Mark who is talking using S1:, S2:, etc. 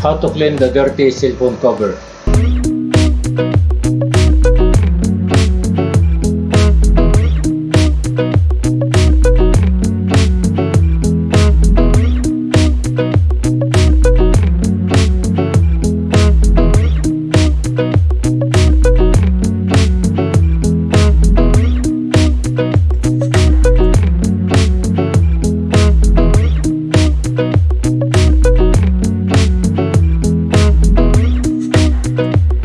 S1: How to clean the dirty cell phone cover. thank you thank you